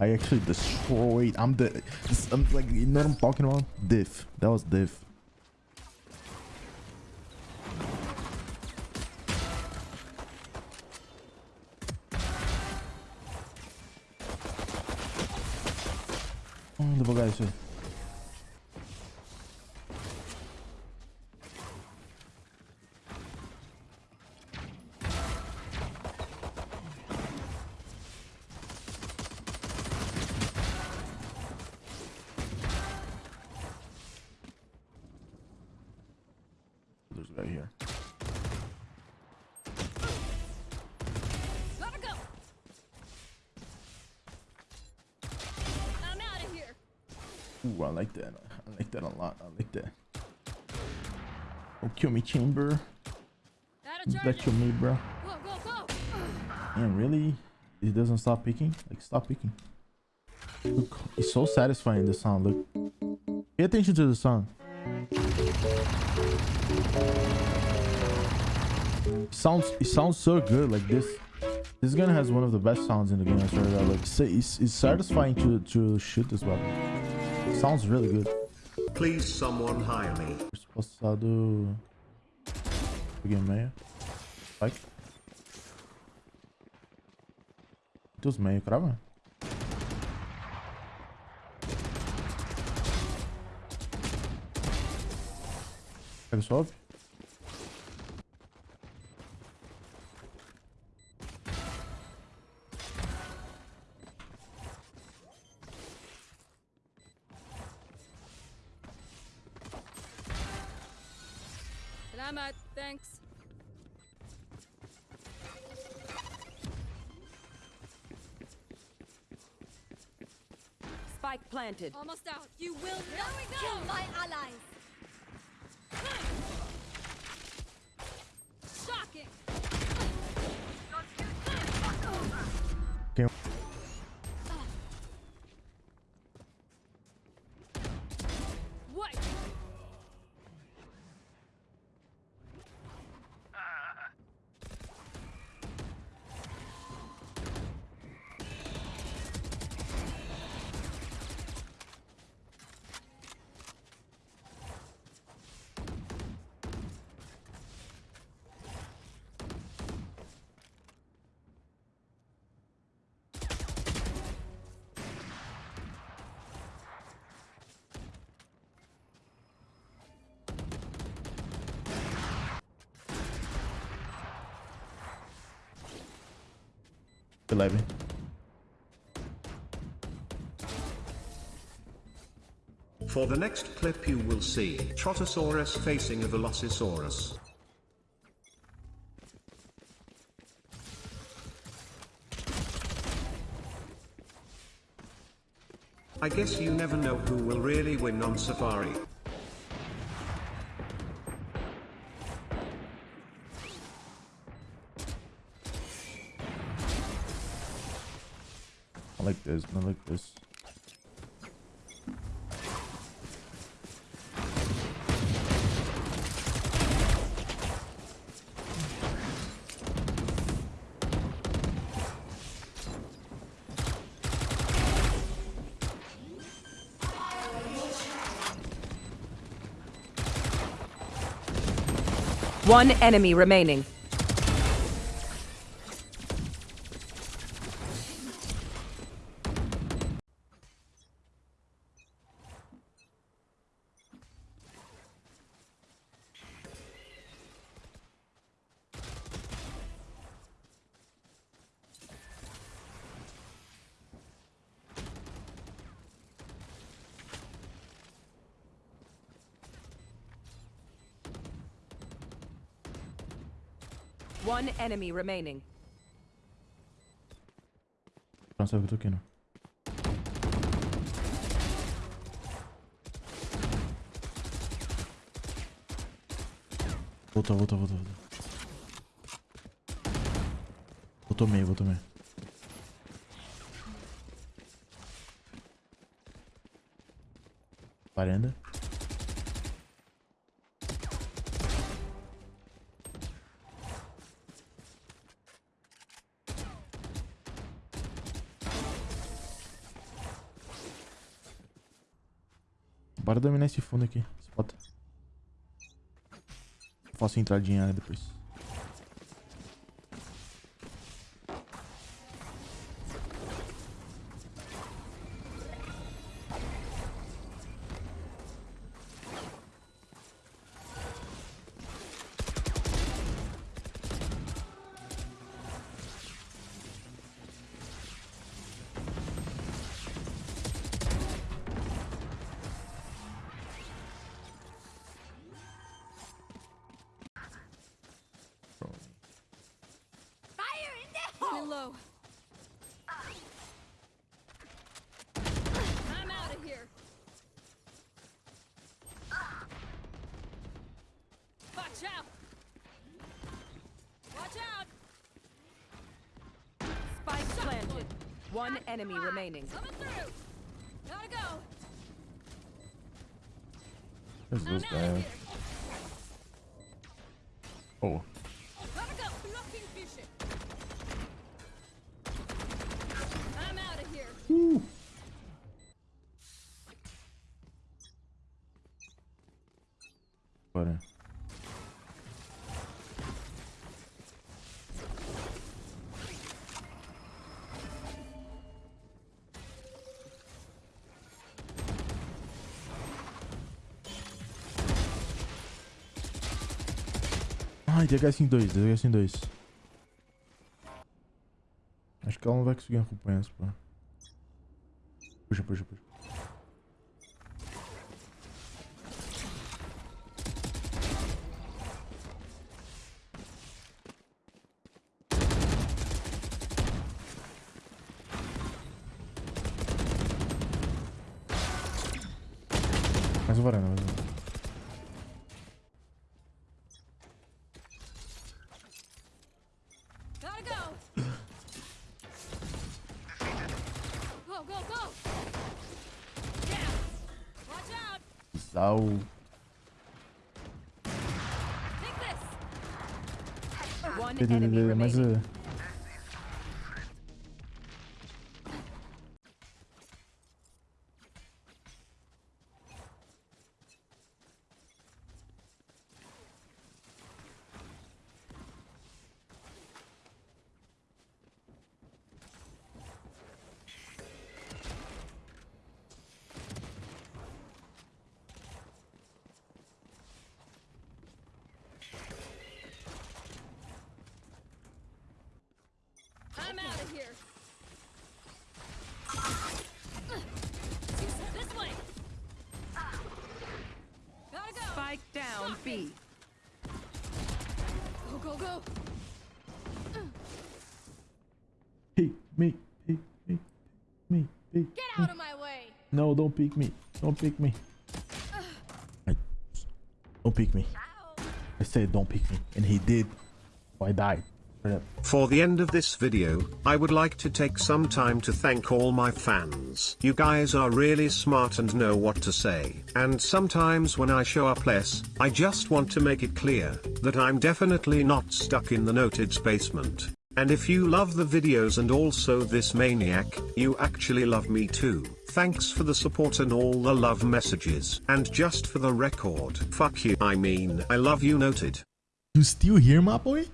I actually destroyed. I'm the. I'm like, you know what I'm talking about? Diff. That was diff. Oh, devagar isso Ooh, I like that. I like that a lot. I like that. Oh, kill me, chamber. That kill me, bro. Go, go, go. Man, really? It doesn't stop picking? Like, stop picking. Look, it's so satisfying, the sound. Look. Pay attention to the sound. It sounds, it sounds so good. Like this. This gun has one of the best sounds in the game. I swear to God. Like, it's, it's, it's satisfying to, to shoot this weapon. Sounds really good. Please someone hire me. Passado. Peguei meia. Vai. Dos meio, crava? Pega sobe. Salamat. Thanks. Spike planted. Almost out. You will not kill my allies. Eleven. For the next clip you will see Trotosaurus facing a Velocisaurus. I guess you never know who will really win on Safari. This. I like this. One enemy remaining. One enemy remaining. Não sabe que eu tô aqui, não. Voltou, voltou, voltou, voltou. Voltou meio, voltou meio. Varanda. Bora dominar esse fundo aqui. Spot. Faço entradinha aí depois. Watch out! Watch out! Spike planted. One enemy remaining. Coming through! Gotta go! This out guy. here! Oh. Gotta go! Blocking vision! I'm out of here! Woo. Bora. Ai, DHS em 2, DHS em 2. Acho que ela não vai conseguir acompanhar esse pô. Puxa, puxa, puxa. Mais um varanda, mais um. Gotta out! Sal. Take this! One Ele, enemy ele, mas remaining. I'm out of here! This way! Gotta go! Spike down B. Go, go, go! peek me, peek me, me, peek. Get out of my way! No, don't peek me. Don't peek me. I, don't peek me. I said don't peek me, and he did. So I died. For the end of this video, I would like to take some time to thank all my fans. You guys are really smart and know what to say. And sometimes when I show up less, I just want to make it clear that I'm definitely not stuck in the noted's basement. And if you love the videos and also this maniac, you actually love me too. Thanks for the support and all the love messages. And just for the record, fuck you. I mean, I love you noted. You still here, my boy?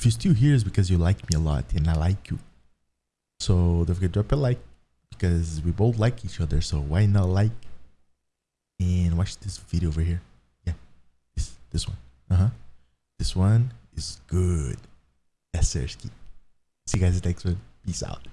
If you're still here, it's because you like me a lot, and I like you. So don't forget to drop a like, because we both like each other. So why not like and watch this video over here? Yeah, this this one. Uh huh. This one is good. Yes, Sersky. See you guys next one. Peace out.